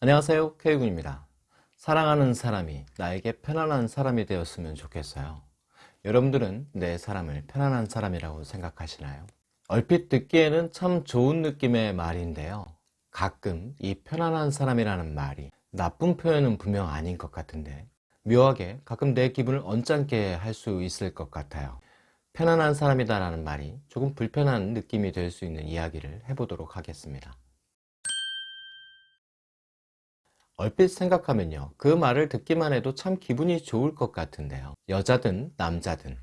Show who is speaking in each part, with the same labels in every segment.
Speaker 1: 안녕하세요 K군입니다. 사랑하는 사람이 나에게 편안한 사람이 되었으면 좋겠어요. 여러분들은 내 사람을 편안한 사람이라고 생각하시나요? 얼핏 듣기에는 참 좋은 느낌의 말인데요. 가끔 이 편안한 사람이라는 말이 나쁜 표현은 분명 아닌 것 같은데 묘하게 가끔 내 기분을 언짢게 할 수 있을 것 같아요. 편안한 사람이다 라는 말이 조금 불편한 느낌이 될 수 있는 이야기를 해보도록 하겠습니다 얼핏 생각하면요. 그 말을 듣기만 해도 참 기분이 좋을 것 같은데요. 여자든 남자든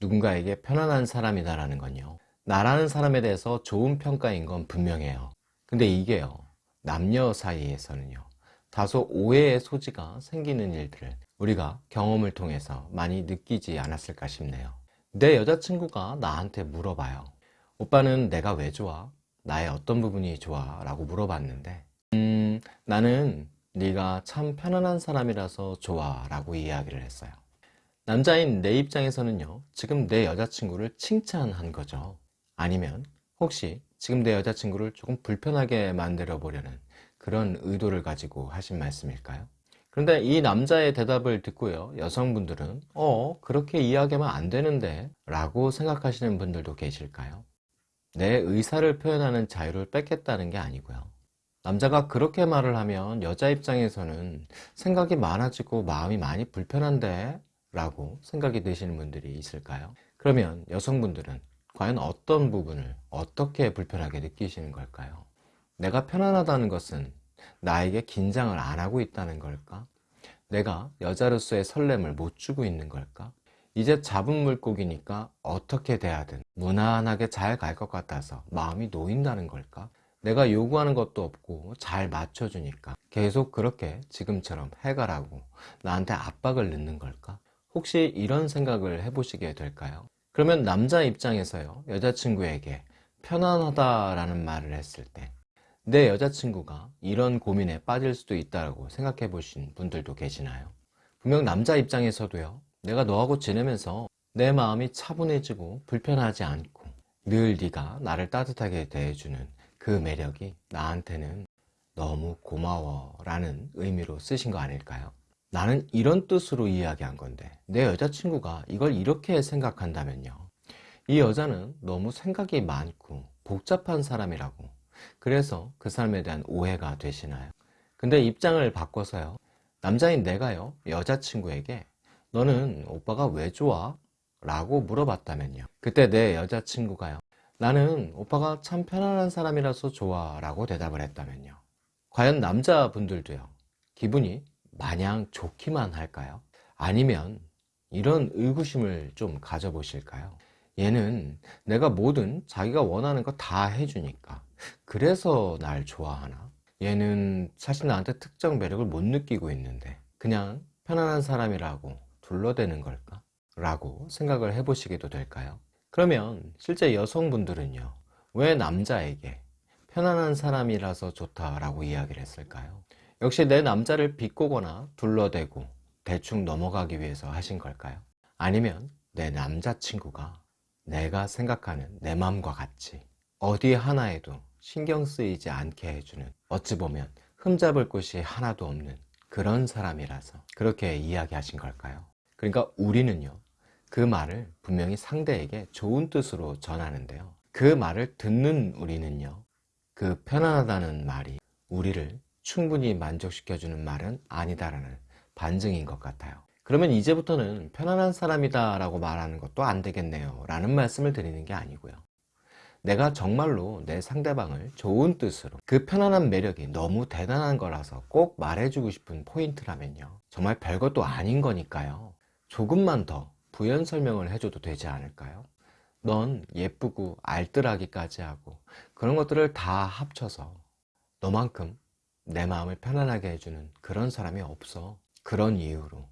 Speaker 1: 누군가에게 편안한 사람이다 라는 건요. 나라는 사람에 대해서 좋은 평가인 건 분명해요. 근데 이게요. 남녀 사이에서는요. 다소 오해의 소지가 생기는 일들을 우리가 경험을 통해서 많이 느끼지 않았을까 싶네요. 내 여자친구가 나한테 물어봐요 오빠는 내가 왜 좋아? 나의 어떤 부분이 좋아? 라고 물어봤는데 음 나는 네가 참 편안한 사람이라서 좋아 라고 이야기를 했어요 남자인 내 입장에서는요 지금 내 여자친구를 칭찬한 거죠 아니면 혹시 지금 내 여자친구를 조금 불편하게 만들어 보려는 그런 의도를 가지고 하신 말씀일까요? 그런데 이 남자의 대답을 듣고요 여성분들은 어 그렇게 이야기하면 안 되는데 라고 생각하시는 분들도 계실까요? 내 의사를 표현하는 자유를 뺏겠다는 게 아니고요 남자가 그렇게 말을 하면 여자 입장에서는 생각이 많아지고 마음이 많이 불편한데 라고 생각이 드시는 분들이 있을까요? 그러면 여성분들은 과연 어떤 부분을 어떻게 불편하게 느끼시는 걸까요? 내가 편안하다는 것은 나에게 긴장을 안 하고 있다는 걸까? 내가 여자로서의 설렘을 못 주고 있는 걸까? 이제 잡은 물고기니까 어떻게 대하든 무난하게 잘 갈 것 같아서 마음이 놓인다는 걸까? 내가 요구하는 것도 없고 잘 맞춰주니까 계속 그렇게 지금처럼 해가라고 나한테 압박을 넣는 걸까? 혹시 이런 생각을 해보시게 될까요? 그러면 남자 입장에서요 여자친구에게 편안하다라는 말을 했을 때 내 여자친구가 이런 고민에 빠질 수도 있다고 생각해 보신 분들도 계시나요? 분명 남자 입장에서도요 내가 너하고 지내면서 내 마음이 차분해지고 불편하지 않고 늘 네가 나를 따뜻하게 대해주는 그 매력이 나한테는 너무 고마워 라는 의미로 쓰신 거 아닐까요? 나는 이런 뜻으로 이야기한 건데 내 여자친구가 이걸 이렇게 생각한다면요 이 여자는 너무 생각이 많고 복잡한 사람이라고 그래서 그 사람에 대한 오해가 되시나요? 근데 입장을 바꿔서요 남자인 내가요 여자친구에게 너는 오빠가 왜 좋아? 라고 물어봤다면요 그때 내 여자친구가요 나는 오빠가 참 편안한 사람이라서 좋아 라고 대답을 했다면요 과연 남자분들도요 기분이 마냥 좋기만 할까요? 아니면 이런 의구심을 좀 가져보실까요? 얘는 내가 뭐든 자기가 원하는 거 다 해주니까 그래서 날 좋아하나? 얘는 사실 나한테 특정 매력을 못 느끼고 있는데 그냥 편안한 사람이라고 둘러대는 걸까? 라고 생각을 해보시기도 될까요? 그러면 실제 여성분들은요 왜 남자에게 편안한 사람이라서 좋다라고 이야기를 했을까요? 역시 내 남자를 비꼬거나 둘러대고 대충 넘어가기 위해서 하신 걸까요? 아니면 내 남자친구가 내가 생각하는 내 마음과 같이 어디 하나에도 신경 쓰이지 않게 해주는 어찌 보면 흠잡을 곳이 하나도 없는 그런 사람이라서 그렇게 이야기하신 걸까요? 그러니까 우리는요 그 말을 분명히 상대에게 좋은 뜻으로 전하는데요. 그 말을 듣는 우리는요 그 편안하다는 말이 우리를 충분히 만족시켜주는 말은 아니다라는 반증인 것 같아요. 그러면 이제부터는 편안한 사람이다 라고 말하는 것도 안 되겠네요. 라는 말씀을 드리는 게 아니고요. 내가 정말로 내 상대방을 좋은 뜻으로 그 편안한 매력이 너무 대단한 거라서 꼭 말해주고 싶은 포인트라면요. 정말 별것도 아닌 거니까요. 조금만 더 부연 설명을 해줘도 되지 않을까요? 넌 예쁘고 알뜰하기까지 하고 그런 것들을 다 합쳐서 너만큼 내 마음을 편안하게 해주는 그런 사람이 없어. 그런 이유로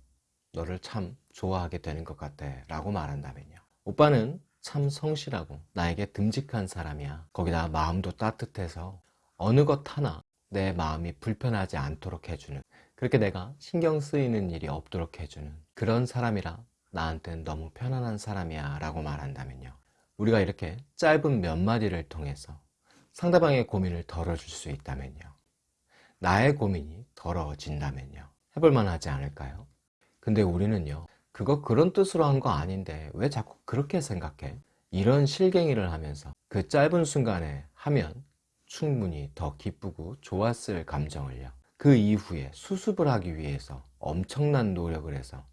Speaker 1: 너를 참 좋아하게 되는 것 같아 라고 말한다면요. 오빠는 참 성실하고 나에게 듬직한 사람이야. 거기다 마음도 따뜻해서 어느 것 하나 내 마음이 불편하지 않도록 해주는 그렇게 내가 신경 쓰이는 일이 없도록 해주는 그런 사람이라 나한테는 너무 편안한 사람이야 라고 말한다면요 우리가 이렇게 짧은 몇 마디를 통해서 상대방의 고민을 덜어줄 수 있다면요 나의 고민이 걸어진다면요. 해볼만 하지 않을까요? 근데 우리는요, 그거 그런 뜻으로 한 거 아닌데 왜 자꾸 그렇게 생각해? 이런 실갱이를 하면서 그 짧은 순간에 하면 충분히 더 기쁘고 좋았을 감정을요. 그 이후에 수습을 하기 위해서 엄청난 노력을 해서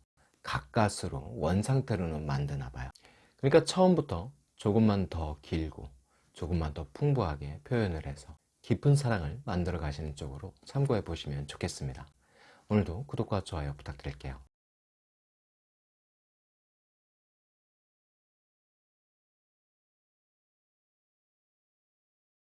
Speaker 1: 가까스로 원상태로는 만드나 봐요. 그러니까 처음부터 조금만 더 길고 조금만 더 풍부하게 표현을 해서 깊은 사랑을 만들어 가시는 쪽으로 참고해 보시면 좋겠습니다. 오늘도 구독과 좋아요 부탁드릴게요.